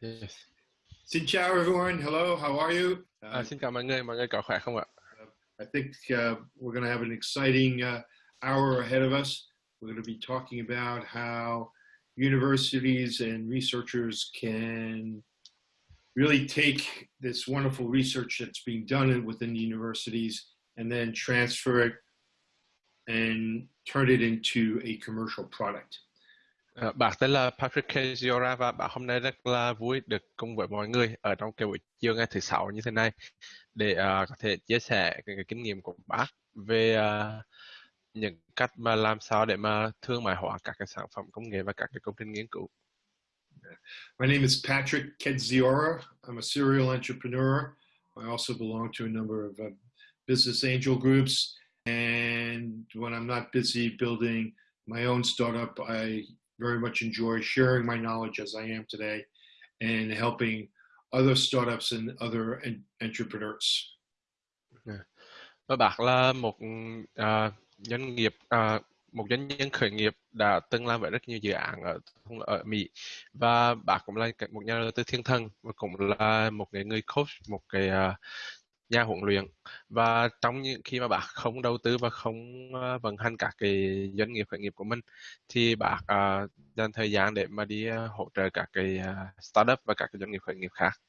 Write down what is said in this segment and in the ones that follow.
Yes. Xin chào everyone. Hello, how are you? Uh, xin chào mọi người, mọi người có khỏe không ạ? I think uh, we're going to have an exciting uh, hour ahead of us. We're going to be talking about how universities and researchers can really take this wonderful research that's being done within the universities and then transfer it and turn it into a commercial product. À, bạn tên là Patrick Keziora và bạn hôm nay rất là vui được cùng với mọi người ở trong cái buổi chiều ngày thứ sáu như thế này để uh, có thể chia sẻ cái, cái kinh nghiệm của bác về uh, những cách mà làm sao để mà thương mại hóa các cái sản phẩm công nghệ và các cái công trình nghiên cứu. My name is Patrick Kedziora. I'm a serial entrepreneur. I also belong to a number of uh, business angel groups. And when I'm not busy building my own startup, I very much enjoy sharing my knowledge as I am today and helping other startups and other entrepreneurs. Và bác là một uh, doanh nghiệp uh, một doanh nhân khởi nghiệp đã từng làm với rất nhiều dự án ở ở Mỹ và bác cũng là một nhà đầu tư thiên thần và cũng là một cái người coach một cái uh, nhà huấn luyện. Và trong những khi mà bác không đầu tư và không à, vận hành các cái doanh nghiệp khởi nghiệp của mình thì bác à, dành thời gian để mà đi à, hỗ trợ các cái à, startup và các cái doanh nghiệp khởi nghiệp khác.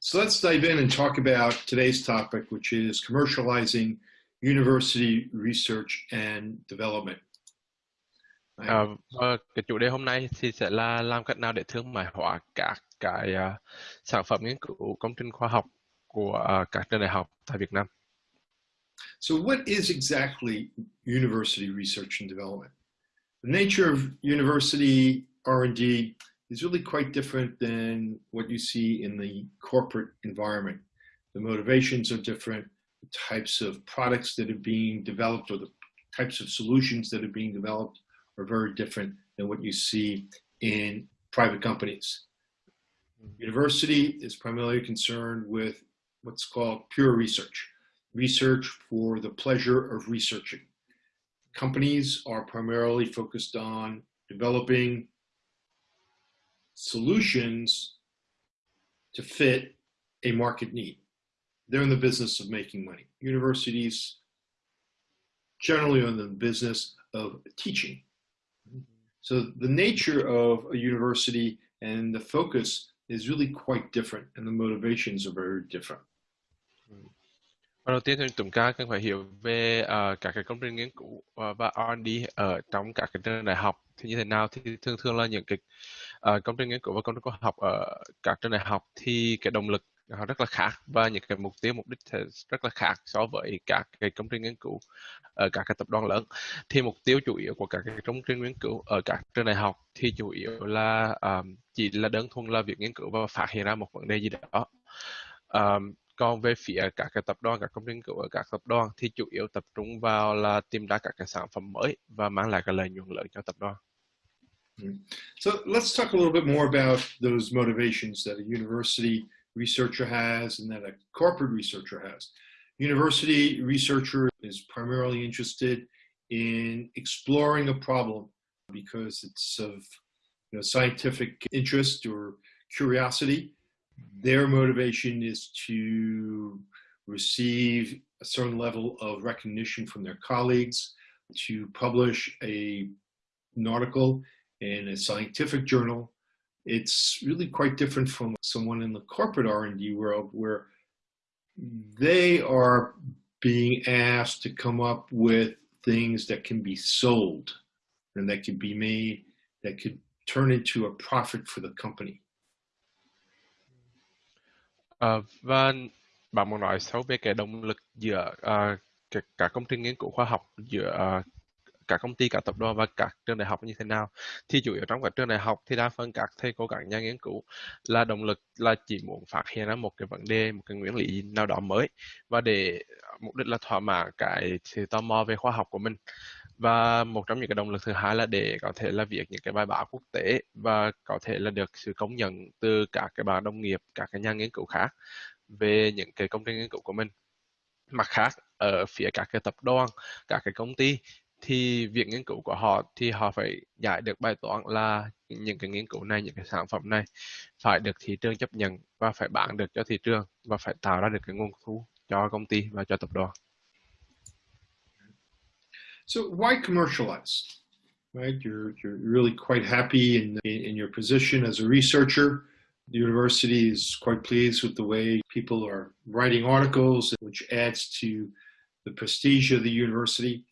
So let's dive in and talk about today's topic, which is commercializing university research and development. À, và cái chủ đề hôm nay thì sẽ là làm cách nào để thương mại hóa các cái à, sản phẩm nghiên cứu công trình khoa học của các trường đại học tại Việt Nam. So, what is exactly university research and development? The nature of university R&D is really quite different than what you see in the corporate environment. The motivations are different. The types of products that are being developed or the types of solutions that are being developed are very different than what you see in private companies. Mm-hmm. University is primarily concerned with what's called pure research research for the pleasure of researching. Companies are primarily focused on developing solutions to fit a market need. They're in the business of making money. Universities generally are in the business of teaching. So the nature of a university and the focus is really quite different, and the motivations are very different. Và đầu tiên thì chúng ta cần phải hiểu về ờ, uh, các cái công trình nghiên cứu uh, và R&D ở trong các cái trường đại học thì như thế nào. Thì thường thường là những cái uh, công trình nghiên cứu và công trình khoa học ở các trường đại học thì cái động lực họ rất là khác và những cái mục tiêu mục đích thì rất là khác so với các cái công trình nghiên cứu ở các cái tập đoàn lớn. Thì mục tiêu chủ yếu của các cái công trình nghiên cứu ở các trường đại học thì chủ yếu là um, chỉ là đơn thuần là việc nghiên cứu và phát hiện ra một vấn đề gì đó. Um, còn về phía các cái tập đoàn các công ty các tập đoàn thì chủ yếu tập trung vào là tìm ra các cái sản phẩm mới và mang lại cái lợi nhuận lớn cho tập đoàn hmm. So let's talk a little bit more about those motivations that a university researcher has and that a corporate researcher has. University researcher is primarily interested in exploring a problem because it's of you know, scientific interest or curiosity. Their motivation is to receive a certain level of recognition from their colleagues, to publish a, an article in a scientific journal. It's really quite different from someone in the corporate R&D world where they are being asked to come up with things that can be sold and that can be made that could turn into a profit for the company. Ờ, vâng. và bạn muốn nói sâu về cái động lực giữa ờ, à, cả, cả công trình nghiên cứu khoa học giữa à, cả công ty, cả tập đoàn và các trường đại học như thế nào? Thì chủ yếu trong các trường đại học thì đa phần các thầy cô các nhà nghiên cứu là động lực là chỉ muốn phát hiện ra một cái vấn đề một cái nguyên lý nào đó mới và để mục đích là thỏa mãn cái sự tò mò về khoa học của mình và một trong những cái động lực thứ hai là để có thể là viết những cái bài báo quốc tế và có thể là được sự công nhận từ các cái bạn đồng nghiệp, các cái nhà nghiên cứu khác về những cái công trình nghiên cứu của mình mặt khác, ở phía các cái tập đoàn, các cái công ty thì việc nghiên cứu của họ thì họ phải giải được bài toán là những cái nghiên cứu này, những cái sản phẩm này phải được thị trường chấp nhận và phải bán được cho thị trường và phải tạo ra được cái nguồn thu cho công ty và cho tập đoàn. So why commercialize? Right, you're you're really quite happy in, in your position as a researcher. The university is quite pleased with the way people are writing articles, which adds to the prestige of the university.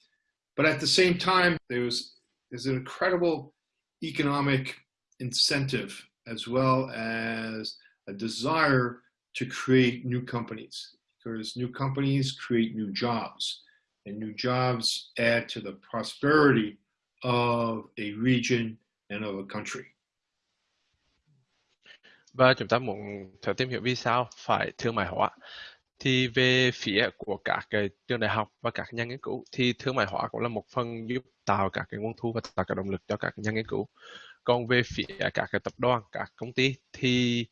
But at the same time, there's there's an incredible economic incentive as well as a desire to create new companies because new companies create new jobs and new jobs add to the prosperity of a region and of a country. Và chúng ta muốn thử tìm hiểu vì sao phải thương mại hóa. Thì về phía của các cái trường đại học và các nhà nghiên cứu thì thương mại hóa cũng là một phần giúp tạo các cái nguồn thu và tạo các động lực cho các nhà nghiên cứu. Còn về phía các cái tập đoàn, các công ty thì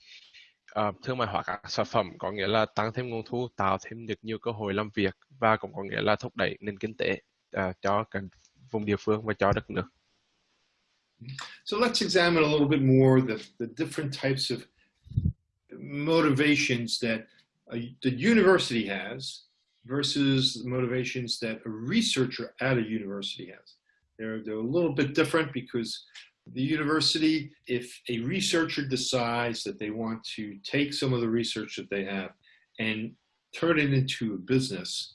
uh, thương mại hóa các sản phẩm có nghĩa là tăng thêm nguồn thu, tạo thêm được nhiều cơ hội làm việc và cũng có nghĩa là thúc đẩy nền kinh tế uh, cho cả vùng địa phương và cho đất nước. So let's examine a little bit more the, the different types of motivations that a, the university has versus the motivations that a researcher at a university has. They're, they're a little bit different because the university, if a researcher decides that they want to take some of the research that they have and turn it into a business,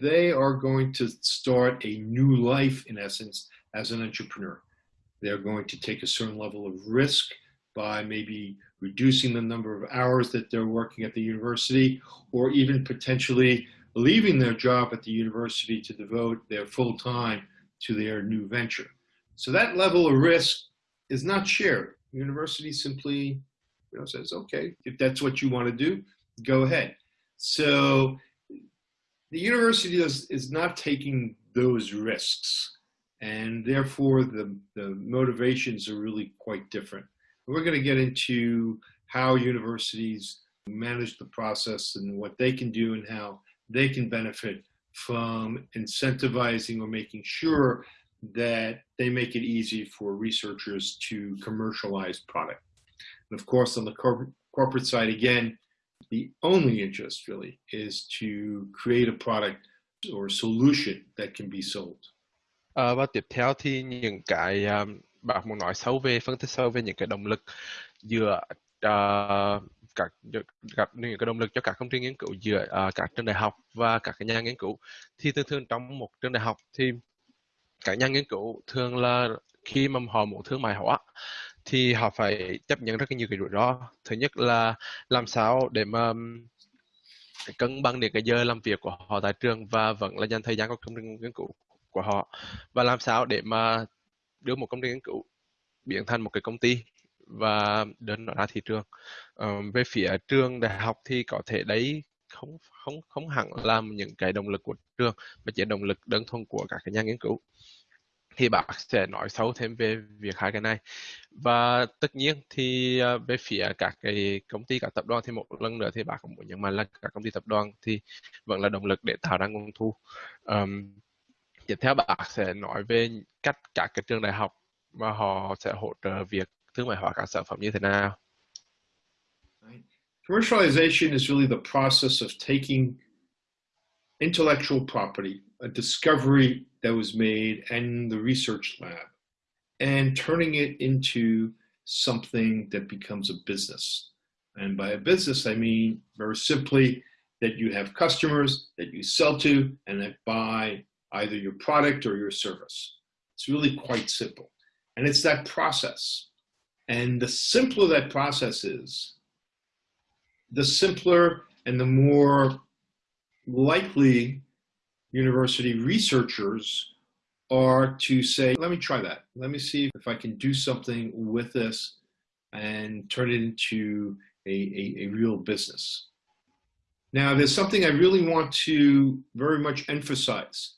they are going to start a new life, in essence, as an entrepreneur. They're going to take a certain level of risk by maybe reducing the number of hours that they're working at the university, or even potentially leaving their job at the university to devote their full time to their new venture. So that level of risk is not shared. University simply you know, says, okay, if that's what you want to do, go ahead. So the university is, is not taking those risks and therefore the, the motivations are really quite different. We're going to get into how universities manage the process and what they can do and how they can benefit from incentivizing or making sure that they make it easy for researchers to commercialize product. And of course, on the cor corporate side, again, the only interest really is to create a product or solution that can be sold. À, và tiếp theo thì những cái um, bạn muốn nói sâu về phân tích sâu về những cái động lực giữa uh, các gặp những cái động lực cho các công trình nghiên cứu giữa uh, các trường đại học và các nhà nghiên cứu thì thường thường trong một trường đại học thì các nhà nghiên cứu thường là khi mà họ muốn thương mại hóa thì họ phải chấp nhận rất nhiều cái rủi ro. Thứ nhất là làm sao để mà cân bằng được cái giờ làm việc của họ tại trường và vẫn là dành thời gian cho công trình nghiên cứu của họ. Và làm sao để mà đưa một công trình nghiên cứu biến thành một cái công ty và đến nó ra thị trường. Uh, về phía trường đại học thì có thể đấy không không không hẳn là những cái động lực của trường mà chỉ động lực đơn thuần của các cái nhà nghiên cứu. Thì bác sẽ nói sâu thêm về việc hai cái này. Và tất nhiên thì à, về phía các cái công ty các tập đoàn thì một lần nữa thì bác cũng muốn nhấn mạnh là các công ty tập đoàn thì vẫn là động lực để tạo ra nguồn thu. Um, tiếp theo bác sẽ nói về cách các cái trường đại học mà họ sẽ hỗ trợ việc thương mại hóa các sản phẩm như thế nào. Commercialization is really the process of taking intellectual property, a discovery that was made in the research lab, and turning it into something that becomes a business. And by a business, I mean very simply that you have customers that you sell to and that buy either your product or your service. It's really quite simple. And it's that process. And the simpler that process is, the simpler and the more likely university researchers are to say, let me try that. Let me see if I can do something with this and turn it into a, a, a real business. Now, there's something I really want to very much emphasize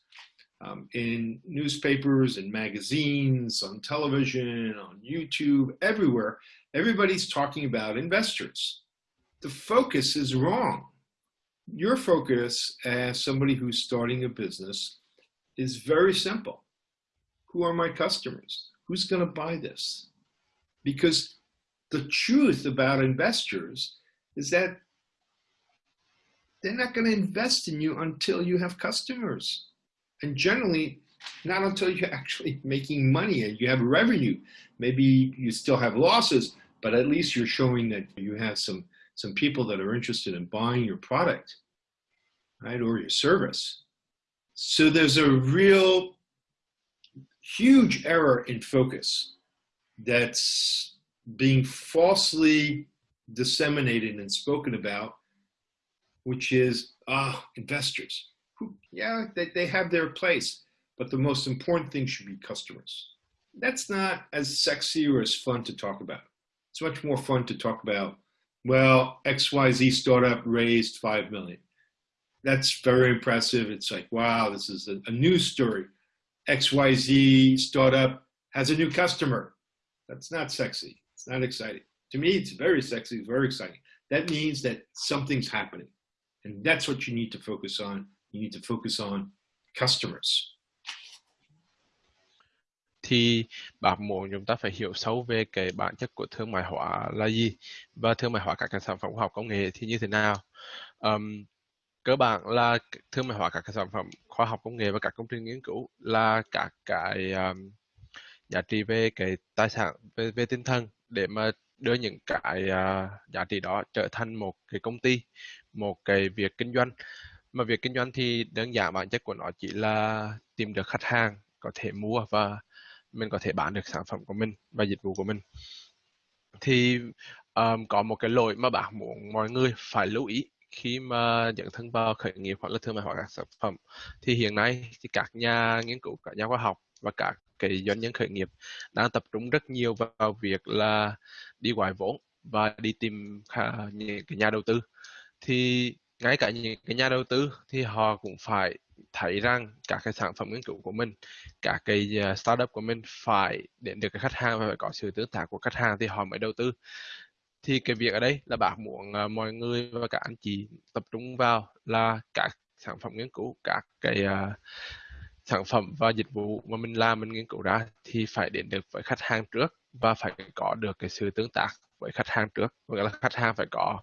um, in newspapers and magazines, on television, on YouTube, everywhere, everybody's talking about investors. The focus is wrong. Your focus as somebody who's starting a business is very simple. Who are my customers? Who's going to buy this? Because the truth about investors is that they're not going to invest in you until you have customers. And generally, not until you're actually making money and you have revenue. Maybe you still have losses, but at least you're showing that you have some, some people that are interested in buying your product, right, or your service. So there's a real huge error in focus that's being falsely disseminated and spoken about, which is, ah, investors. Who, yeah, they, they have their place, but the most important thing should be customers. That's not as sexy or as fun to talk about. It's much more fun to talk about, well, XYZ startup raised 5 million. That's very impressive. It's like, wow, this is a, a news story. XYZ startup has a new customer. That's not sexy. It's not exciting. To me, it's very sexy, very exciting. That means that something's happening. And that's what you need to focus on. You need to focus on customers. Thì bạn muốn chúng ta phải hiểu sâu về cái bản chất của thương mại hóa là gì và thương mại hóa các cái sản phẩm khoa học công nghệ thì như thế nào. Um, cơ bản là thương mại hóa các cái sản phẩm khoa học công nghệ và các công trình nghiên cứu là các cái um, giá trị về cái tài sản về, về tinh thần để mà đưa những cái uh, giá trị đó trở thành một cái công ty một cái việc kinh doanh. Mà việc kinh doanh thì đơn giản bản chất của nó chỉ là tìm được khách hàng có thể mua và mình có thể bán được sản phẩm của mình và dịch vụ của mình. Thì um, có một cái lỗi mà bạn muốn mọi người phải lưu ý khi mà dẫn thân vào khởi nghiệp hoặc là thương mại hóa các sản phẩm. Thì hiện nay thì các nhà nghiên cứu các nhà khoa học và các cái doanh nhân khởi nghiệp đang tập trung rất nhiều vào việc là đi gọi vốn và đi tìm những cái nhà đầu tư. Thì ngay cả những cái nhà đầu tư thì họ cũng phải thấy rằng các cái sản phẩm nghiên cứu của mình các cái ờ, startup của mình phải đến được cái khách hàng và phải có sự tương tác của khách hàng thì họ mới đầu tư. Thì cái việc ở đây là bạn muốn ờ, mọi người và các anh chị tập trung vào là các sản phẩm nghiên cứu các cái uh, sản phẩm và dịch vụ mà mình làm mình nghiên cứu ra thì phải đến được với khách hàng trước và phải có được cái sự tương tác với khách hàng trước. Nghĩa là khách hàng phải có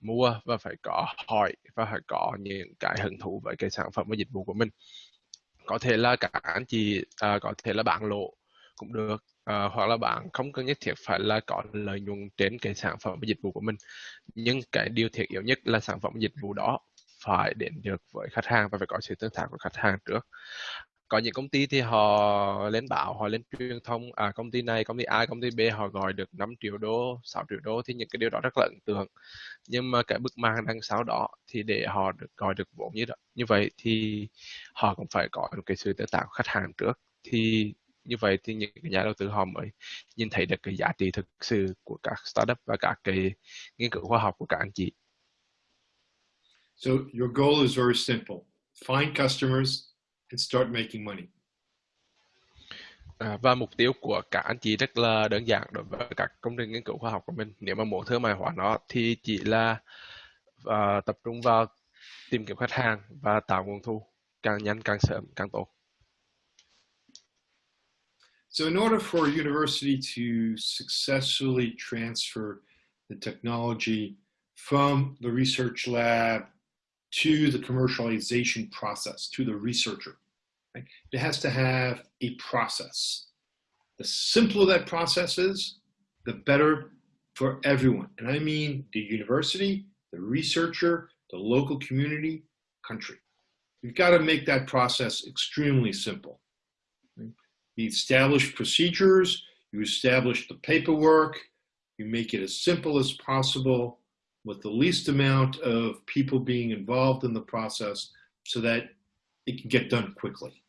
mua và phải có hỏi và phải có những cái hứng thú với cái sản phẩm và dịch vụ của mình. Có thể là các anh chị à, có thể là bạn lộ cũng được à, hoặc là bạn không cần nhất thiết phải là có lợi nhuận trên cái sản phẩm và dịch vụ của mình. Nhưng cái điều thiết yếu nhất là sản phẩm và dịch vụ đó phải đến được với khách hàng và phải có sự tương tác của khách hàng trước có những công ty thì họ lên báo, họ lên truyền thông à công ty này, công ty A, công ty B, họ gọi được 5 triệu đô 6 triệu đô thì những cái điều đó rất là ấn tượng nhưng mà cái bức màn đằng sau đó thì để họ được gọi được vốn như đó, như vậy thì họ cũng phải có một cái sự tương tác của khách hàng trước thì như vậy thì những cái nhà đầu tư họ mới nhìn thấy được cái giá trị thực sự của các startup và các cái nghiên cứu khoa học của các anh chị. So, your goal is very simple. Find customers and start making money. À, và mục tiêu của các anh chị rất là đơn giản đối với các công trình nghiên cứu khoa học của mình. Nếu mà muốn thương mại hóa nó thì chỉ là uh, tập trung vào tìm kiếm khách hàng và tạo nguồn thu càng nhanh càng sớm càng tốt. So in order for a university to successfully transfer the technology from the research lab to the commercialization process, to the researcher. Right? It has to have a process. The simpler that process is, the better for everyone. And I mean the university, the researcher, the local community, country. You've got to make that process extremely simple. You establish procedures, you establish the paperwork, you make it as simple as possible, with the least amount of people being involved in the process so that it can get done quickly.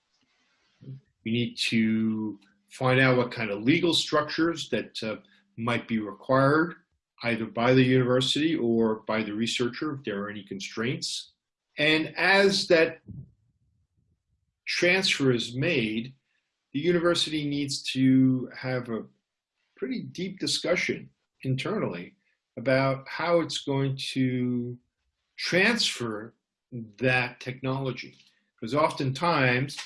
You need to find out what kind of legal structures that uh, might be required either by the university or by the researcher if there are any constraints. And as that transfer is made, the university needs to have a pretty deep discussion internally about how it's going to transfer that technology. Because oftentimes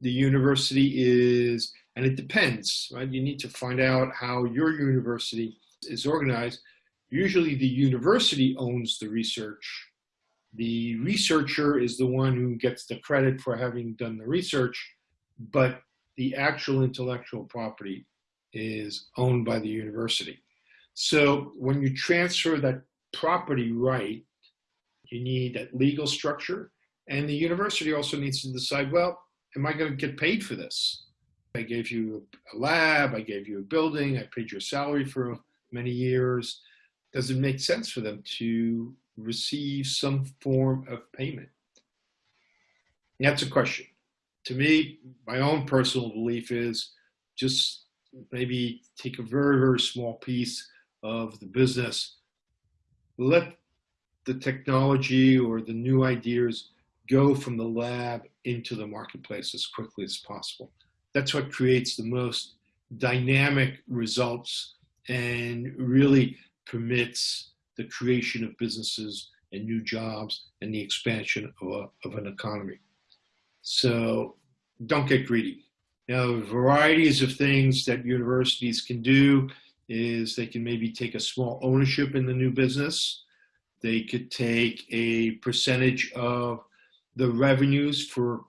the university is, and it depends, right? You need to find out how your university is organized. Usually the university owns the research. The researcher is the one who gets the credit for having done the research, but the actual intellectual property is owned by the university. So when you transfer that property right, you need that legal structure, and the university also needs to decide, well, am I going to get paid for this? I gave you a lab, I gave you a building, I paid your salary for many years. Does it make sense for them to receive some form of payment? That's a question. To me, my own personal belief is just maybe take a very, very small piece of the business, let the technology or the new ideas go from the lab into the marketplace as quickly as possible. That's what creates the most dynamic results and really permits the creation of businesses and new jobs and the expansion of, a, of an economy. So don't get greedy. Now, varieties of things that universities can do is they can maybe take a small ownership in the new business. They could take a percentage of the revenues for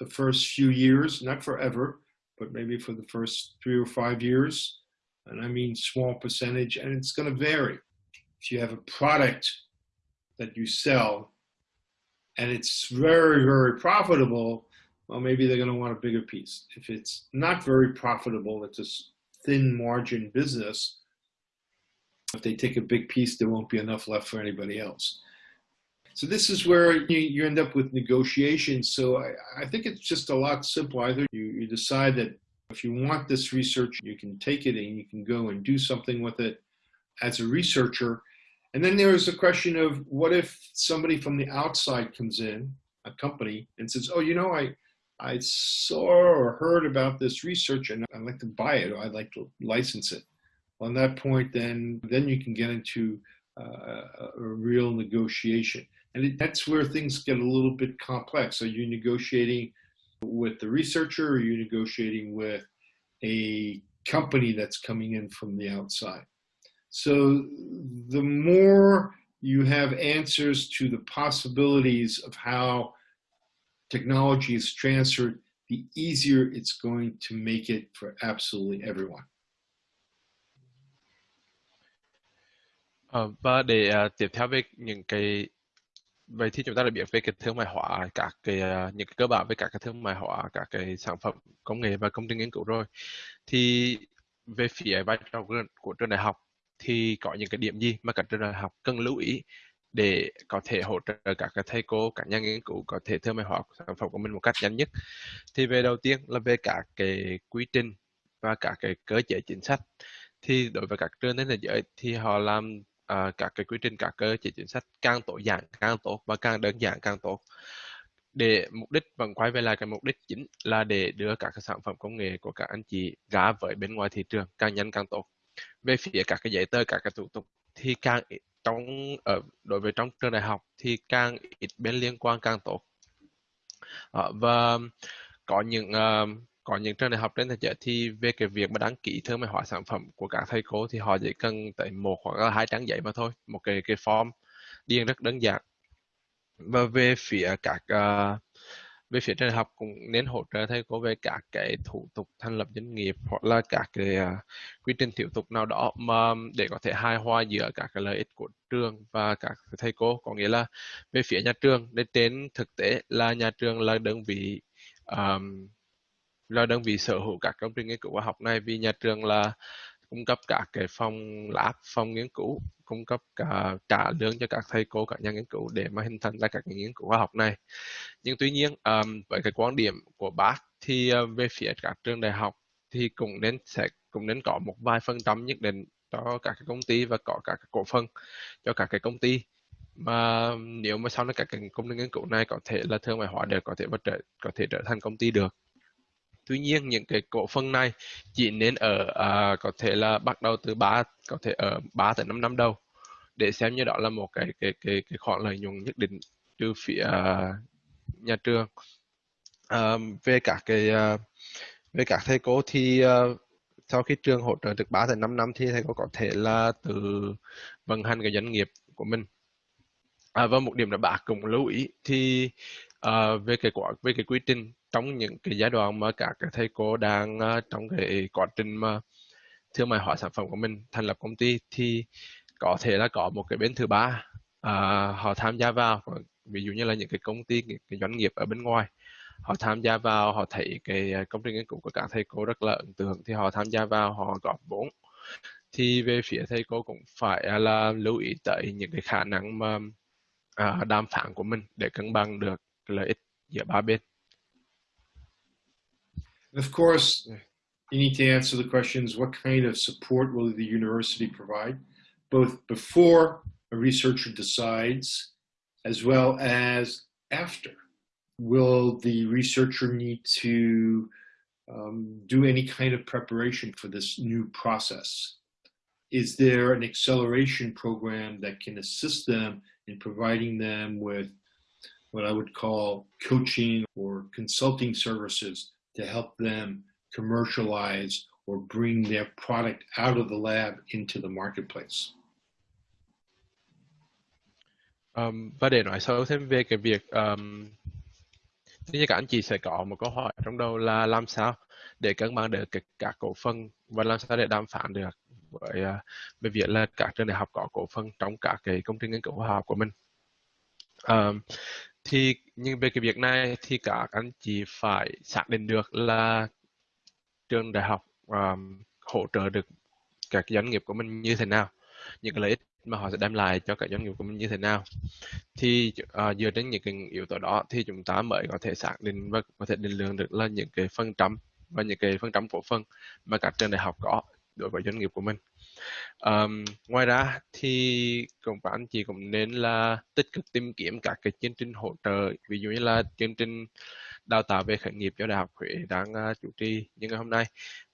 the first few years, not forever, but maybe for the first three or five years. And I mean small percentage, and it's going to vary. If you have a product that you sell and it's very, very profitable, well, maybe they're going to want a bigger piece. If it's not very profitable, it's a thin margin business. If they take a big piece, there won't be enough left for anybody else. So this is where you, you end up with negotiations. So I, I think it's just a lot simpler. Either you, you decide that if you want this research, you can take it and you can go and do something with it as a researcher. And then there's a question of what if somebody from the outside comes in, a company, and says, oh, you know, I, I saw or heard about this research and I'd like to buy it or I'd like to license it. On that point, then, then you can get into uh, a real negotiation. And it, that's where things get a little bit complex. Are you negotiating with the researcher or are you negotiating with a company that's coming in from the outside? So the more you have answers to the possibilities of how technology is transferred, the easier it's going to make it for absolutely everyone. Ờ, vâng uh, và để uh, tiếp theo về những cái vậy thì chúng ta đã biết về cái thương mại hóa các cái uh, những cái cơ bản về các cái thương mại hóa các cái sản phẩm công nghệ và công trình nghiên cứu rồi thì về phía vai trò của trường đại học thì có những cái điểm gì mà các trường đại học cần lưu ý để có thể hỗ trợ các cái thầy cô các nhà nghiên cứu có thể thương mại hóa sản phẩm của mình một cách nhanh nhất. Thì về đầu tiên là về các cái quy trình và các cái cơ chế chính sách. Thì đối với các trường trên thế giới thì họ làm à, uh, các cái quy trình các cơ chế chính sách càng tối giản càng tốt và càng đơn giản càng tốt. Để mục đích vẫn quay về lại cái mục đích chính là để đưa các cái sản phẩm công nghệ của các anh chị ra với bên ngoài thị trường càng nhanh càng tốt. Về phía các cái giấy tờ các cái thủ tục thì càng trong ở đối với trong trường đại học thì càng ít bên liên quan càng tốt. À, và có những uh, có những trường đại học trên thế giới thì về cái việc mà đăng ký thương mại hóa sản phẩm của các thầy cô thì họ chỉ cần tới một hoặc là hai trang giấy mà thôi một cái cái form. Điền rất đơn giản. Và về phía các uh, về phía trường học cũng nên hỗ trợ thầy cô về các cái thủ tục thành lập doanh nghiệp hoặc là các cái uh, quy trình thủ tục nào đó mà để có thể hài hòa giữa các cái lợi ích của trường và các thầy cô. Có nghĩa là về phía nhà trường đến trên thực tế là nhà trường là đơn vị um, là đơn vị sở hữu các công trình nghiên cứu khoa học này vì nhà trường là cung cấp các cái phòng lab, phòng nghiên cứu, cung cấp cả trả lương cho các thầy cô, các nhà nghiên cứu để mà hình thành ra các nghiên cứu khoa học này. Nhưng tuy nhiên um, với cái quan điểm của bác thì uh, về phía các trường đại học thì cũng nên sẽ cũng nên có một vài phần trăm nhất định cho các cái công ty và có các cái cổ phần cho các cái công ty mà nếu mà sau này các cái công ty nghiên cứu này có thể là thương mại hóa được có thể và trở có thể trở thành công ty được tuy nhiên những cái cổ phần này chỉ nên ở à, có thể là bắt đầu từ 3 có thể ở 3 tới 5 năm đầu để xem như đó là một cái cái cái cái khoản lợi nhuận nhất định từ phía à, nhà trường. À, về các cái à, về các thầy cô thì à, sau khi trường hỗ trợ được 3 tới 5 năm thì thầy cô có thể là từ vận hành cái doanh nghiệp của mình. À, và một điểm là bà cũng lưu ý thì uh, về cái quả về cái quy trình trong những cái giai đoạn mà các cái thầy cô đang uh, trong cái quá trình mà thương mại hóa sản phẩm của mình thành lập công ty thì có thể là có một cái bên thứ ba uh, họ tham gia vào. Ví dụ như là những cái công ty những cái doanh nghiệp ở bên ngoài họ tham gia vào họ thấy cái ờ, công trình nghiên cứu của các thầy cô rất là ấn tượng thì họ tham gia vào họ góp vốn. Thì về phía thầy cô cũng phải à, là lưu ý tới những cái khả năng mà à, đàm phán của mình để cân bằng được. Lợi ích giữa ba bên. Of course, you need to answer the questions what kind of support will the university provide, both before a researcher decides as well as after? Will the researcher need to um, do any kind of preparation for this new process? Is there an acceleration program that can assist them in providing them with what I would call coaching or consulting services to help them commercialize or bring their product out of the lab into the marketplace. Um, và để nói sâu thêm về cái việc um, thì các anh chị sẽ có một câu hỏi trong đầu là làm sao để cân bằng được các, các cổ phần và làm sao để đàm phán được với à, uh, về việc là các trường đại học có cổ phần trong các cái công trình nghiên cứu khoa học của mình. Um, thì nhưng về cái việc này thì các anh chị phải xác định được là trường đại học um, hỗ trợ được các doanh nghiệp của mình như thế nào những cái lợi ích mà họ sẽ đem lại cho các doanh nghiệp của mình như thế nào. Thì uh, dựa trên những cái yếu tố đó thì chúng ta mới có thể xác định và có thể định lượng được là những cái phần trăm và những cái phần trăm cổ phần mà các trường đại học có đối với doanh nghiệp của mình um, ngoài ra thì cũng các anh chị cũng nên là tích cực tìm kiếm các cái chương trình hỗ trợ ví dụ như là chương trình đào tạo về khởi nghiệp cho đại học Huế đang uh, chủ trì những ngày hôm nay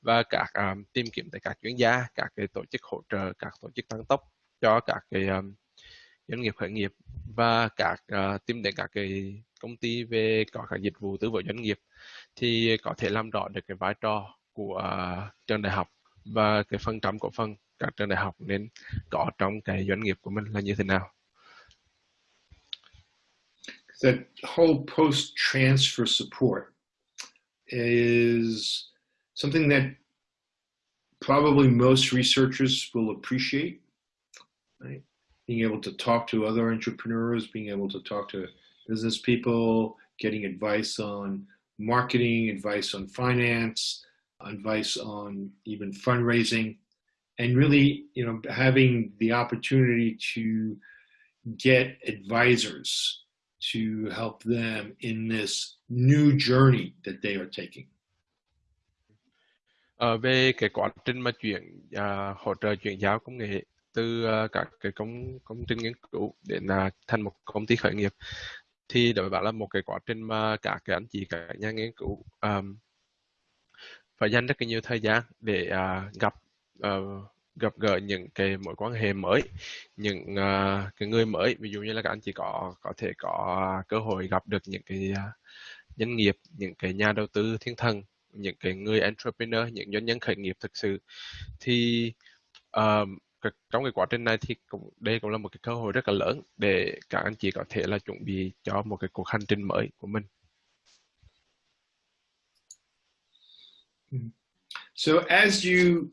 và các um, tìm kiếm tại các chuyên gia các cái tổ chức hỗ trợ các tổ chức tăng tốc cho các cái um, doanh nghiệp khởi nghiệp và các uh, tìm đến các cái công ty về có các dịch vụ tư vấn doanh nghiệp thì có thể làm rõ được cái vai trò của uh, trường đại học và cái phần trăm cổ phần. Các trường đại học nên có trong cái doanh nghiệp của mình là như thế nào? That whole post transfer support is something that probably most researchers will appreciate right? Being able to talk to other entrepreneurs being able to talk to business people getting advice on marketing advice on finance advice on even fundraising and really, you know, having the opportunity to get advisors to help them in this new journey that they are taking. Uh, về cái quá trình mà chuyển uh, hỗ trợ chuyển giao công nghệ từ uh, các cái công công trình nghiên cứu đến uh, thành một công ty khởi nghiệp thì đối với bạn là một cái quá trình mà các cái anh chị các nhà nghiên cứu um, phải dành rất là nhiều thời gian để uh, gặp uh, gặp gỡ những cái mối quan hệ mới những uh, cái người mới. Ví dụ như là các anh chị có có thể có cơ hội gặp được những cái uh, doanh nghiệp những cái nhà đầu tư thiên thần những cái người entrepreneur những doanh nhân khởi nghiệp thực sự. Thì uh, trong cái quá trình này thì cũng đây cũng là một cái cơ hội rất là lớn để các anh chị có thể là chuẩn bị cho một cái cuộc hành trình mới của mình. Hmm. So as you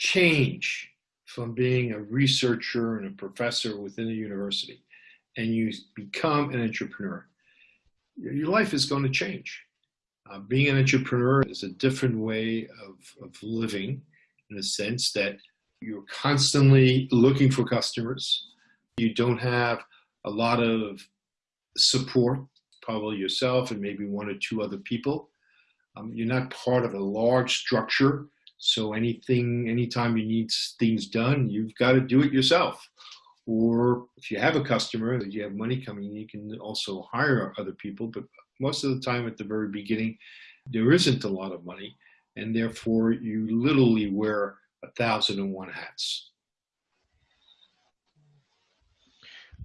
change from being a researcher and a professor within a university and you become an entrepreneur, your life is going to change. Uh, being an entrepreneur is a different way of, of living in the sense that you're constantly looking for customers. You don't have a lot of support, probably yourself and maybe one or two other people. Um, you're not part of a large structure so anything, anytime you need things done, you've got to do it yourself. Or if you have a customer that you have money coming you can also hire other people. But most of the time at the very beginning, there isn't a lot of money. And therefore you literally wear a thousand and one hats.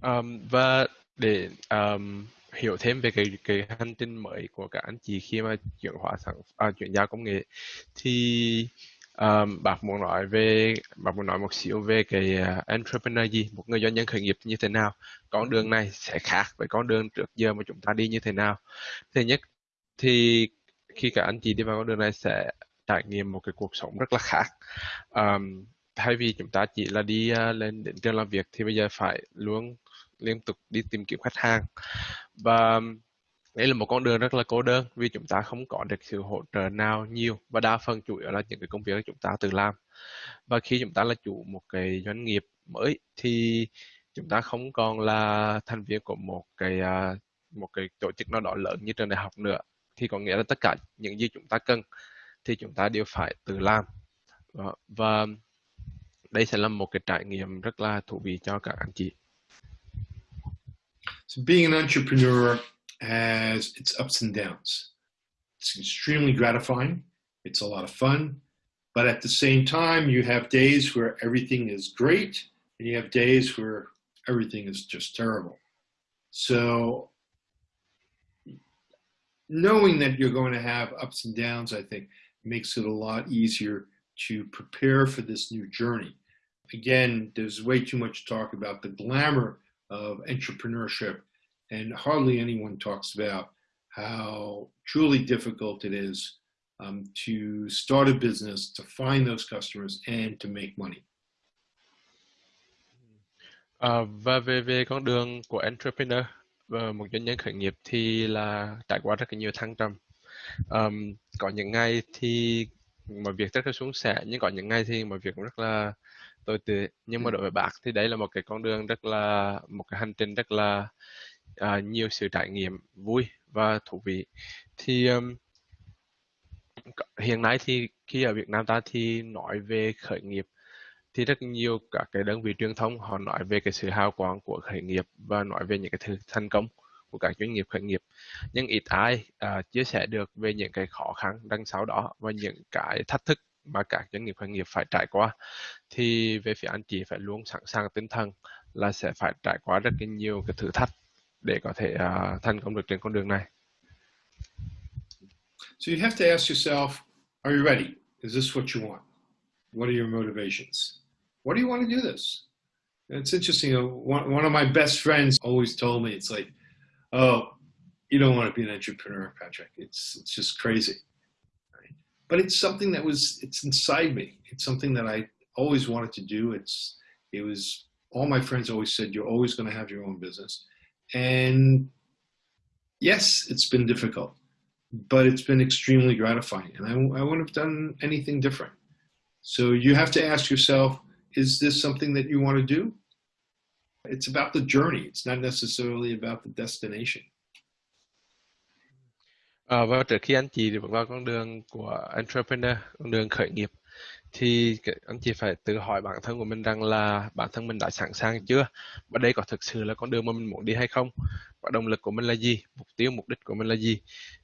Um, và để um, hiểu thêm về cái cái hành trình mới của các anh chị khi mà chuyển hóa sản à, chuyển giao công nghệ. Thì um, bác muốn nói về bác muốn nói một xíu về cái uh, entrepreneur gì? Một người doanh nhân khởi nghiệp như thế nào? Con đường này sẽ khác với con đường trước giờ mà chúng ta đi như thế nào? Thứ nhất thì khi các anh chị đi vào con đường này sẽ trải nghiệm một cái cuộc sống rất là khác. Um, thay vì chúng ta chỉ là đi uh, lên đến trường làm việc thì bây giờ phải luôn liên tục đi tìm kiếm khách hàng. Và đây là một con đường rất là cô đơn vì chúng ta không có được sự hỗ trợ nào nhiều và đa phần chủ yếu là những cái công việc chúng ta tự làm. Và khi chúng ta là chủ một cái doanh nghiệp mới thì chúng ta không còn là thành viên của một cái à, một cái tổ chức nào đó lớn như trường đại học nữa. Thì có nghĩa là tất cả những gì chúng ta cần thì chúng ta đều phải tự làm. Và đây sẽ là một cái trải nghiệm rất là thú vị cho các anh chị. So being an entrepreneur has its ups and downs. It's extremely gratifying. It's a lot of fun. But at the same time, you have days where everything is great and you have days where everything is just terrible. So knowing that you're going to have ups and downs, I think makes it a lot easier to prepare for this new journey. Again, there's way too much talk about the glamour of entrepreneurship and hardly anyone talks about how truly difficult it is um, to start a business, to find those customers, and to make money. À, và về về con đường của entrepreneur và một doanh nhân khởi nghiệp thì là trải qua rất là nhiều thăng trầm. Um, có những ngày thì mọi việc rất là xuống sẻ nhưng có những ngày thì mọi việc cũng rất là tồi tệ nhưng mà đối với bác thì đấy là một cái con đường rất là một cái hành trình rất là uh, nhiều sự trải nghiệm vui và thú vị. Thì um, hiện nay thì khi ở Việt Nam ta thì nói về khởi nghiệp thì rất nhiều các cái đơn vị truyền thông họ nói về cái sự hào quang của khởi nghiệp và nói về những cái thứ thành công của các doanh nghiệp khởi nghiệp. Nhưng ít ai uh, chia sẻ được về những cái khó khăn đằng sau đó và những cái thách thức mà các doanh nghiệp khởi nghiệp phải trải qua. Thì về phía anh chị phải luôn sẵn sàng tinh thần là sẽ phải trải qua rất là nhiều cái thử thách để có thể uh, thành công được trên con đường này. So you have to ask yourself, are you ready? Is this what you want? What are your motivations? Why do you want to do this? And it's interesting. One, one of my best friends always told me, it's like, oh, you don't want to be an entrepreneur, Patrick. It's it's just crazy. But it's something that was it's inside me. It's something that I always wanted to do. It's it was all my friends always said you're always going to have your own business. And yes, it's been difficult, but it's been extremely gratifying. And I, I wouldn't have done anything different. So you have to ask yourself, is this something that you want to do? It's about the journey. It's not necessarily about the destination. À, và trước khi anh chị bước vào con đường của entrepreneur, con đường khởi nghiệp, thì anh chị phải tự hỏi bản thân của mình rằng là bản thân mình đã sẵn sàng chưa? Và đây có thực sự là con đường mà mình muốn đi hay không? Và động lực của mình là gì? Mục tiêu mục đích của mình là gì?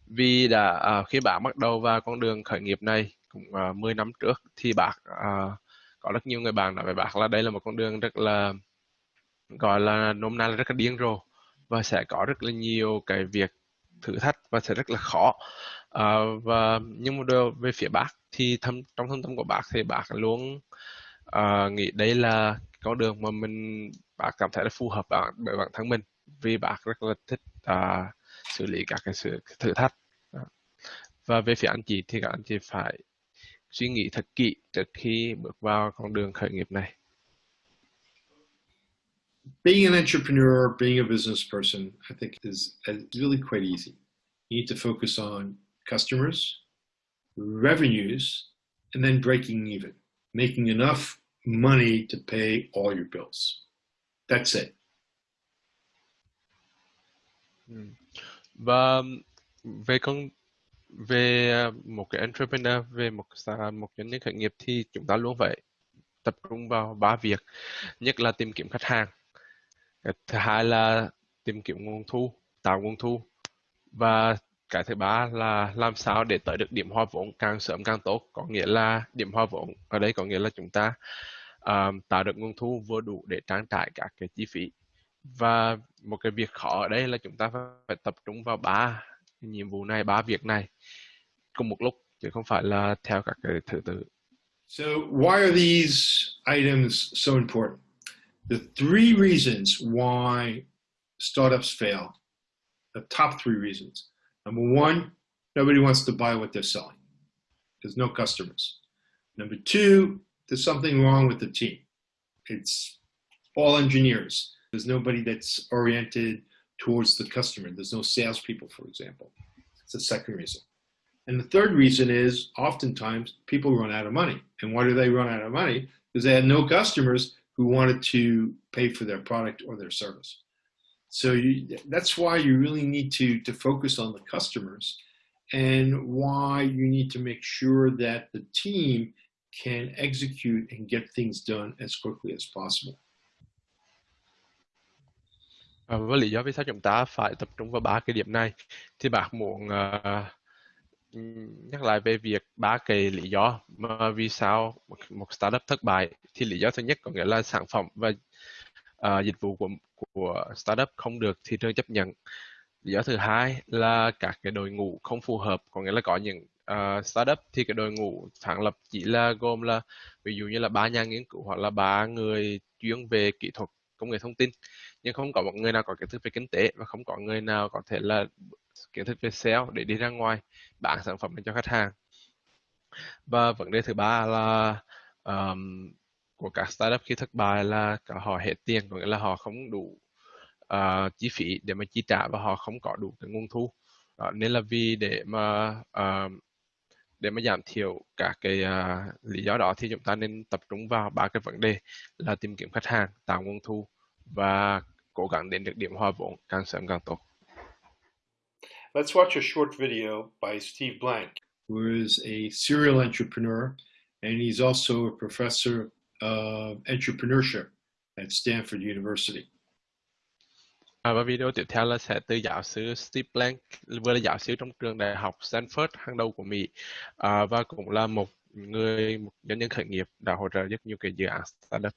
Vì đã à, khi bạn bắt đầu vào con đường khởi nghiệp này cũng à, 10 năm trước thì bạn à, có rất nhiều người bạn nói với bạn là đây là một con đường rất là gọi là nôm na là rất là điên rồ và sẽ có rất là nhiều cái việc thử thách và sẽ rất là khó à, và nhưng mà về phía bác thì thâm trong thâm tâm của bác thì bác luôn à, nghĩ đây là con đường mà mình bác cảm thấy là phù hợp bản, bởi bản thân mình vì bác rất là thích à, xử lý các cái sự thử thách và về phía anh chị thì các anh chị phải suy nghĩ thật kỹ trước khi bước vào con đường khởi nghiệp này. Being an entrepreneur, being a business person, I think is, is really quite easy. You need to focus on customers, revenues, and then breaking even, making enough money to pay all your bills. That's it. Hmm. Và um, về con về um, một cái entrepreneur, về một một doanh nhân khởi nghiệp thì chúng ta luôn vậy tập trung vào ba việc. Nhất là tìm kiếm khách hàng. Thứ hai là tìm kiếm nguồn thu, tạo nguồn thu và cái thứ ba là làm sao để tới được điểm hoa vốn càng sớm càng tốt có nghĩa là điểm hoa vốn ở đây có nghĩa là chúng ta um, tạo được nguồn thu vừa đủ để trang trải các cái chi phí và một cái việc khó ở đây là chúng ta phải tập trung vào ba nhiệm vụ này ba việc này cùng một lúc chứ không phải là theo các cái thứ tự So why are these items so important? The three reasons why startups fail, the top three reasons. Number one, nobody wants to buy what they're selling. There's no customers. Number two, there's something wrong with the team. It's all engineers. There's nobody that's oriented towards the customer. There's no salespeople, for example. It's the second reason. And the third reason is oftentimes people run out of money. And why do they run out of money? Because they had no customers who wanted to pay for their product or their service. So you, that's why you really need to, to focus on the customers and why you need to make sure that the team can execute and get things done as quickly as possible. À, với lý do vì sao chúng ta phải tập trung vào ba cái điểm này thì bạn muốn uh, nhắc lại về việc ba cái lý do mà vì sao một, một startup thất bại thì lý do thứ nhất có nghĩa là sản phẩm và uh, dịch vụ của của startup không được thị trường chấp nhận. Lý do thứ hai là các cái đội ngũ không phù hợp có nghĩa là có những uh, startup thì cái đội ngũ sáng lập chỉ là gồm là ví dụ như là ba nhà nghiên cứu hoặc là ba người chuyên về kỹ thuật công nghệ thông tin. Nhưng không có một người nào có kiến thức về kinh tế và không có người nào có thể là kiến thức về sale để đi ra ngoài bán sản phẩm cho khách hàng. Và vấn đề thứ ba là um, của các startup khi thất bại là cả họ hết tiền có nghĩa là họ không đủ uh, chi phí để mà chi trả và họ không có đủ cái nguồn thu đó, nên là vì để mà uh, để mà giảm thiểu các cái uh, lý do đó thì chúng ta nên tập trung vào ba cái vấn đề là tìm kiếm khách hàng tạo nguồn thu và cố gắng đến được điểm hòa vốn càng sớm càng tốt. Let's watch a short video by Steve Blank, who is a serial entrepreneur and he's also a professor of entrepreneurship at Stanford University. À, và video tiếp theo là sẽ từ giáo sư Steve Blank, vừa là giáo sư trong trường đại học Stanford hàng đầu của Mỹ à, và cũng là một người một doanh nhân khởi nghiệp đã hỗ trợ rất nhiều cái dự án startup.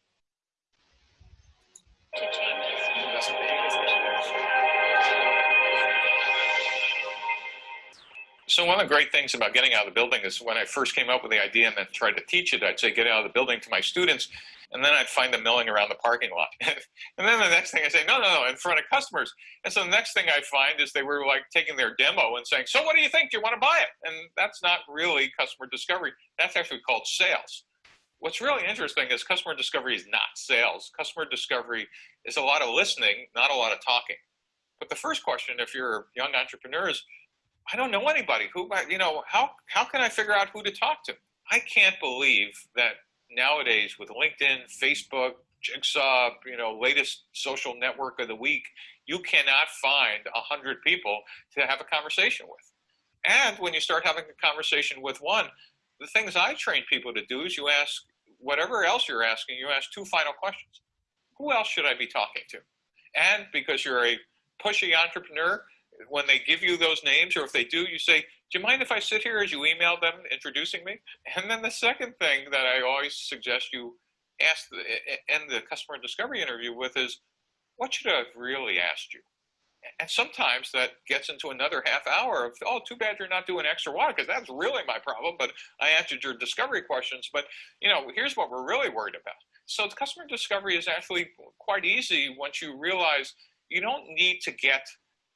So one of the great things about getting out of the building is when I first came up with the idea and then tried to teach it, I'd say get out of the building to my students, and then I'd find them milling around the parking lot. and then the next thing I say, no, no, no, in front of customers. And so the next thing I find is they were like taking their demo and saying, so what do you think? Do you want to buy it? And that's not really customer discovery. That's actually called sales. What's really interesting is customer discovery is not sales. Customer discovery is a lot of listening, not a lot of talking. But the first question, if you're young entrepreneurs, I don't know anybody who, you know, how, how can I figure out who to talk to? I can't believe that nowadays with LinkedIn, Facebook, Jigsaw, you know, latest social network of the week, you cannot find a hundred people to have a conversation with. And when you start having a conversation with one, the things I train people to do is you ask whatever else you're asking, you ask two final questions. Who else should I be talking to? And because you're a pushy entrepreneur, when they give you those names, or if they do, you say, do you mind if I sit here as you email them introducing me? And then the second thing that I always suggest you ask the, end the customer discovery interview with is, what should I have really asked you? And sometimes that gets into another half hour of, oh, too bad you're not doing extra water because that's really my problem. But I answered your discovery questions. But you know, here's what we're really worried about. So the customer discovery is actually quite easy once you realize you don't need to get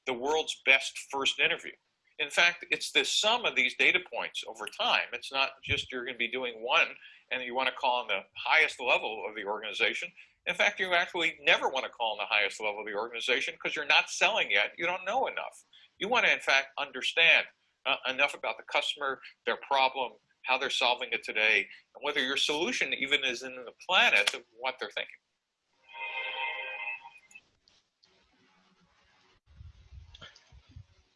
the world's best first interview. In fact, it's the sum of these data points over time. It's not just you're going to be doing one and you want to call on the highest level of the organization. In fact, you actually never want to call on the highest level of the organization because you're not selling yet. You don't know enough. You want to, in fact, understand uh, enough about the customer, their problem, how they're solving it today, and whether your solution even is in the planet of what they're thinking.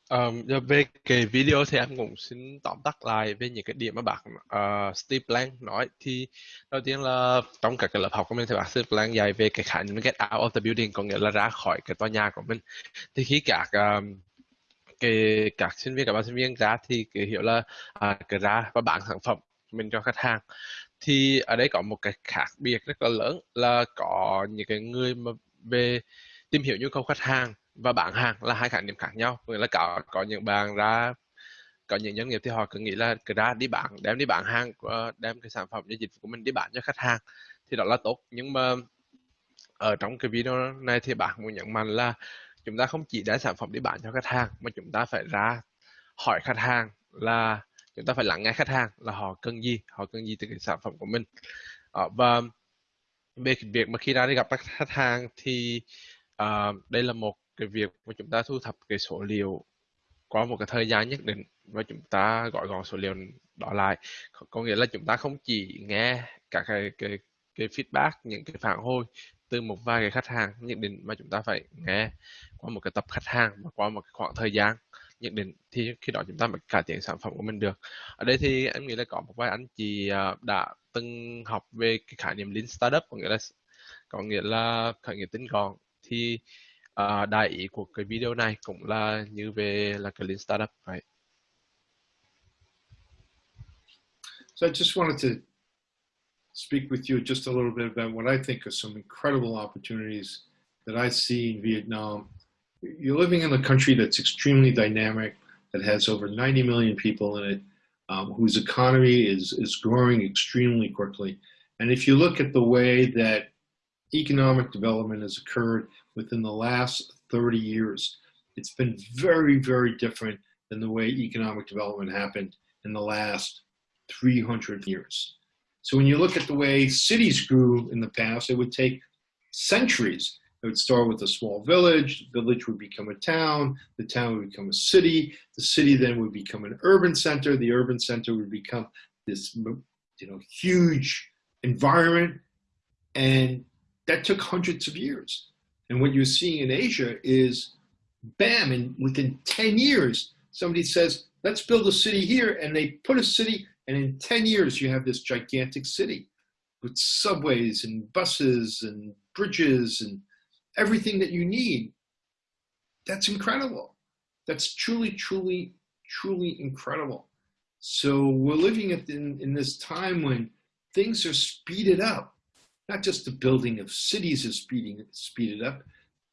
Um, về cái video thì em cũng xin tóm tắt lại về những cái điểm mà bác uh, Steve Blank nói. Thì đầu tiên là trong các cái lớp học của mình thì bác Steve Blank dạy về cái khái niệm get out of the building có nghĩa là ra khỏi cái tòa nhà của mình. Thì khi các um, cái các sinh viên các bạn sinh viên ra thì cái hiểu là à, uh, cái ra và bán sản phẩm mình cho khách hàng. Thì ở đây có một cái khác biệt rất là lớn là có những cái người mà về tìm hiểu nhu cầu khách hàng và bán hàng là hai khái niệm khác nhau. Nghĩa là có có những bạn ra có những doanh nghiệp thì họ cứ nghĩ là cứ ra đi bán đem đi bán hàng ờ, đem cái sản phẩm cái dịch vụ của mình đi bán cho khách hàng thì đó là tốt. Nhưng mà ở trong cái video này thì bạn muốn nhấn mạnh là chúng ta không chỉ đem sản phẩm đi bán cho khách hàng mà chúng ta phải ra hỏi khách hàng là chúng ta phải lắng nghe khách hàng là họ cần gì họ cần gì từ cái sản phẩm của mình. Ờ, và về việc mà khi ra đi gặp các khách hàng thì uh, đây là một cái việc mà chúng ta thu thập cái số liệu qua một cái thời gian nhất định và chúng ta gọi gọn số liệu đó lại. Có nghĩa là chúng ta không chỉ nghe các cái cái cái feedback, những cái phản hồi từ một vài cái khách hàng nhất định mà chúng ta phải nghe qua một cái tập khách hàng và qua một cái khoảng thời gian nhất định thì khi đó chúng ta mới cải thiện sản phẩm của mình được. Ở đây thì em nghĩ là có một vài anh chị à, đã từng học về cái khái niệm lean startup, có nghĩa là, có nghĩa là khởi nghiệp tinh gọn. Thì đại ý của cái video này cũng là như về là cái lean startup So I just wanted to speak with you just a little bit about what I think are some incredible opportunities that I see in Vietnam. You're living in a country that's extremely dynamic, that has over 90 million people in it, um, whose economy is, is growing extremely quickly. And if you look at the way that economic development has occurred within the last 30 years, it's been very, very different than the way economic development happened in the last 300 years. So when you look at the way cities grew in the past, it would take centuries. It would start with a small village, the village would become a town, the town would become a city, the city then would become an urban center, the urban center would become this you know huge environment and that took hundreds of years. And what you're seeing in Asia is bam, and within 10 years, somebody says, let's build a city here, and they put a city and in 10 years, you have this gigantic city with subways and buses and bridges and everything that you need. That's incredible. That's truly, truly, truly incredible. So we're living in, in this time when things are speeded up. Not just the building of cities is speeding speeded up,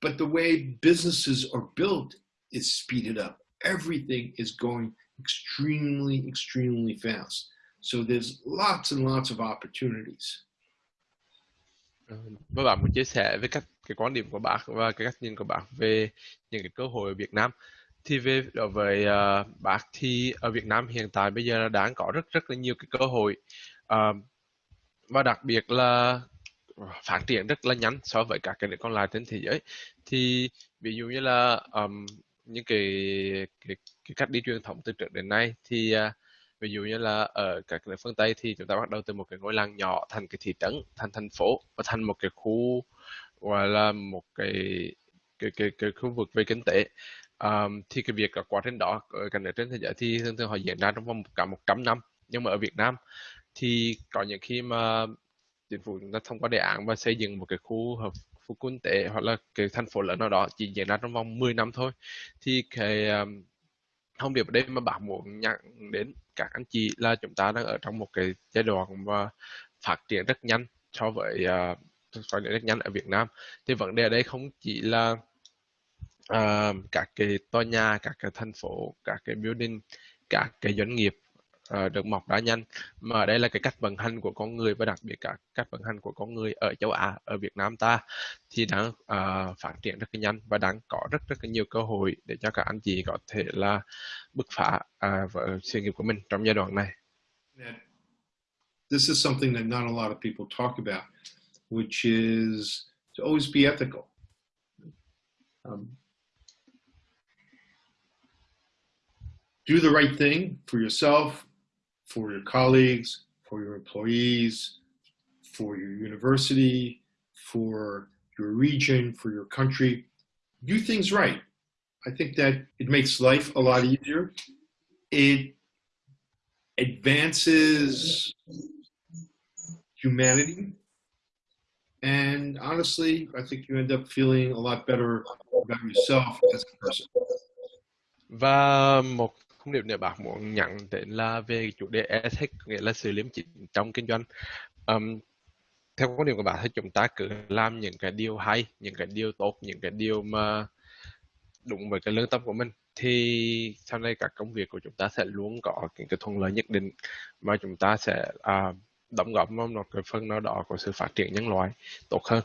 but the way businesses are built is speeded up. Everything is going extremely, extremely fast. So there's lots and lots of opportunities. Và bạn muốn chia sẻ với các cái quan điểm của bạn và cái cách nhìn của bạn về những cái cơ hội ở Việt Nam. Thì về đối với uh, bác thì ở Việt Nam hiện tại bây giờ đang có rất rất là nhiều cái cơ hội uh, và đặc biệt là phát triển rất là nhanh so với các cái nước còn lại trên thế giới. Thì ví dụ như là um, những cái, cái cái cách đi truyền thống từ trước đến nay thì uh, ví dụ như là ở các nước phương Tây thì chúng ta bắt đầu từ một cái ngôi làng nhỏ thành cái thị trấn thành thành phố và thành một cái khu gọi là một cái cái cái, cái khu vực về kinh tế um, thì cái việc quá trình đó ở các nước trên thế giới thì thường thường họ diễn ra trong vòng cả 100 năm nhưng mà ở Việt Nam thì có những khi mà chính phủ chúng ta thông qua đề án và xây dựng một cái khu hợp khu kinh tế hoặc là cái thành phố lớn nào đó chỉ diễn ra trong vòng 10 năm thôi. Thì cái um, thông điệp ở đây mà bạn muốn nhắc đến các anh chị là chúng ta đang ở trong một cái giai đoạn mà phát triển rất nhanh so với uh, phát triển rất nhanh ở Việt Nam. Thì vấn đề ở đây không chỉ là uh, các cái tòa nhà các cái thành phố các cái building các cái doanh nghiệp uh, được mọc ra nhanh mà đây là cái cách vận hành của con người và đặc biệt cả cách vận hành của con người ở châu Á ở Việt Nam ta thì đang uh, phát triển rất là nhanh và đang có rất rất là nhiều cơ hội để cho các anh chị có thể là bứt phá à, uh, với sự nghiệp của mình trong giai đoạn này. This is something that not a lot of people talk about, which is to always be ethical. Um, do the right thing for yourself, for your colleagues, for your employees, for your university, for your region, for your country. Do things right. I think that it makes life a lot easier. It advances humanity. And honestly, I think you end up feeling a lot better about yourself as a person. Và không điều điệp này bạn muốn nhận đến là về chủ đề ethics nghĩa là sự liêm chính trong kinh doanh um, theo quan điểm của bạn thì chúng ta cứ làm những cái điều hay những cái điều tốt những cái điều mà đúng với cái lương tâm của mình thì sau này các công việc của chúng ta sẽ luôn có những cái thuận lợi nhất định mà chúng ta sẽ à, đóng góp vào một cái phần nào đó của sự phát triển nhân loại tốt hơn.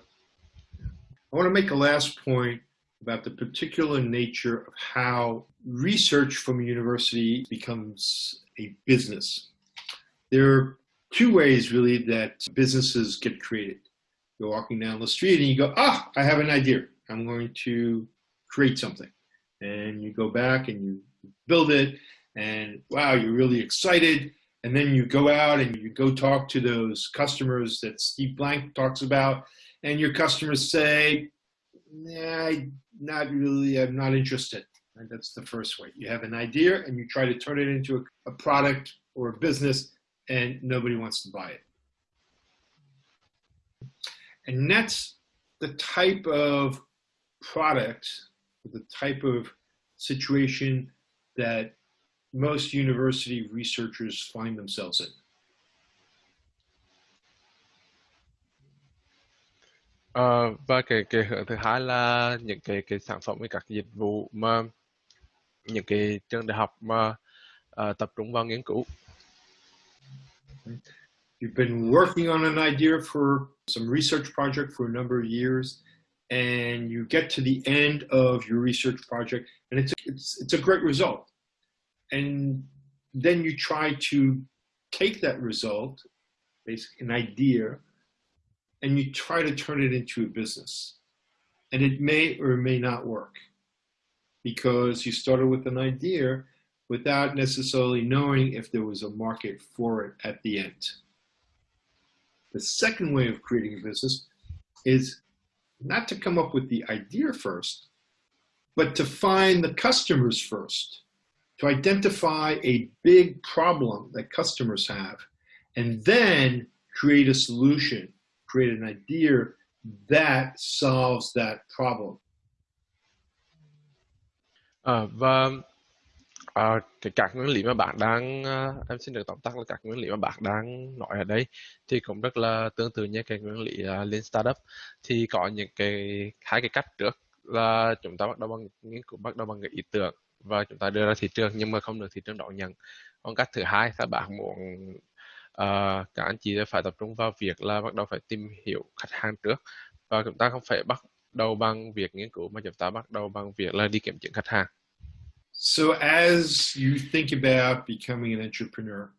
I want to make a last point about the particular nature of how research from a university becomes a business. There are two ways really that businesses get created. You're walking down the street and you go, ah, I have an idea. I'm going to create something. And you go back and you build it and wow, you're really excited. And then you go out and you go talk to those customers that Steve Blank talks about. And your customers say, nah, not really, I'm not interested. And that's the first way. You have an idea and you try to turn it into a, a product or a business and nobody wants to buy it. And that's the type of product, the type of situation that most university researchers find themselves in. Uh, và cái cái hướng thứ hai là những cái cái sản phẩm với các dịch vụ mà những cái trường đại học mà uh, tập trung vào nghiên cứu. You've been working on an idea for some research project for a number of years, and you get to the end of your research project, and it's it's it's a great result. And then you try to take that result, basically an idea, and you try to turn it into a business. And it may or may not work because you started with an idea without necessarily knowing if there was a market for it at the end. The second way of creating a business is not to come up with the idea first, but to find the customers first, to identify a big problem that customers have, and then create a solution, create an idea that solves that problem. À, và à, cái các nguyên lý mà bạn đang à, em xin được tóm tắt là các nguyên lý mà bạn đang nói ở đây thì cũng rất là tương tự như cái nguyên lý à, Lean Startup. Thì có những cái hai cái cách trước là chúng ta bắt đầu bằng nghiên cứu bắt đầu bằng cái ý tưởng và chúng ta đưa ra thị trường nhưng mà không được thị trường đón nhận. Còn cách thứ hai là bạn muốn uh, các anh chị phải tập trung vào việc là bắt đầu phải tìm hiểu khách hàng trước và chúng ta không phải bắt đầu bằng việc nghiên cứu mà chúng ta bắt đầu bằng việc là đi kiểm chứng khách hàng So as you think about becoming an entrepreneur,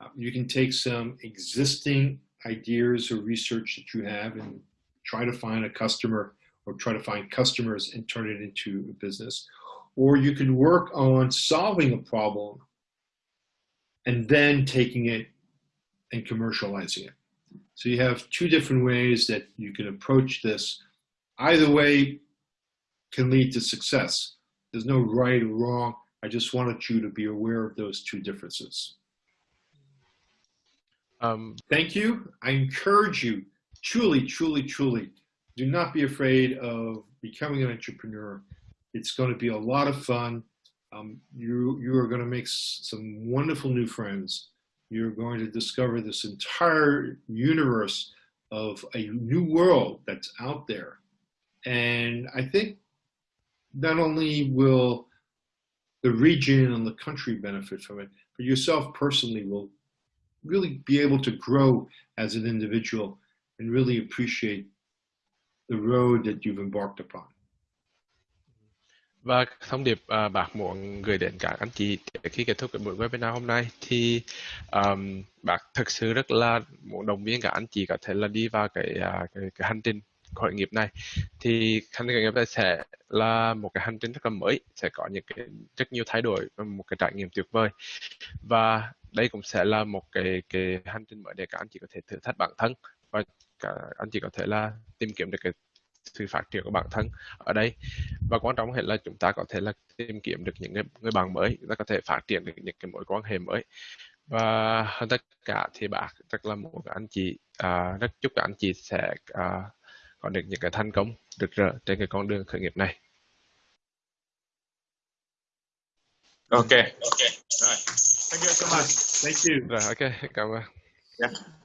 um, you can take some existing ideas or research that you have and try to find a customer or try to find customers and turn it into a business. Or you can work on solving a problem and then taking it and commercializing it. So you have two different ways that you can approach this. Either way can lead to success. There's no right or wrong. I just wanted you to be aware of those two differences. um, Thank you. I encourage you, truly, truly, truly, do not be afraid of becoming an entrepreneur. It's going to be a lot of fun. Um, you, you are going to make some wonderful new friends. You're going to discover this entire universe of a new world that's out there. And I think not only will the region and the country benefit from it, but yourself personally will really be able to grow as an individual and really appreciate the road that you've embarked upon. Và thông điệp à, bác muốn gửi đến các anh chị khi kết thúc cái buổi webinar hôm nay thì um, bác thực sự rất là muốn động viên các anh chị có thể là đi vào cái à, cái, cái hành trình khởi nghiệp này. Thì hành trình khởi nghiệp này sẽ là một cái hành trình rất là mới sẽ có những cái rất nhiều thay đổi và một cái trải nghiệm tuyệt vời. Và đây cũng sẽ là một cái cái hành trình mới để các anh chị có thể thử thách bản thân và cả anh chị có thể là tìm kiếm được cái sự phát triển của bản thân ở đây và quan trọng hơn là chúng ta có thể là tìm kiếm được những người, người bạn mới chúng ta có thể phát triển được những cái mối quan hệ mới và hơn tất cả thì bác rất là muốn các anh chị à, rất chúc các anh chị sẽ à, có được những cái thành công rực rỡ trên cái con đường khởi nghiệp này Okay. Okay. All right. Thank you so much. Thank you. rồi ok cảm ơn Yeah.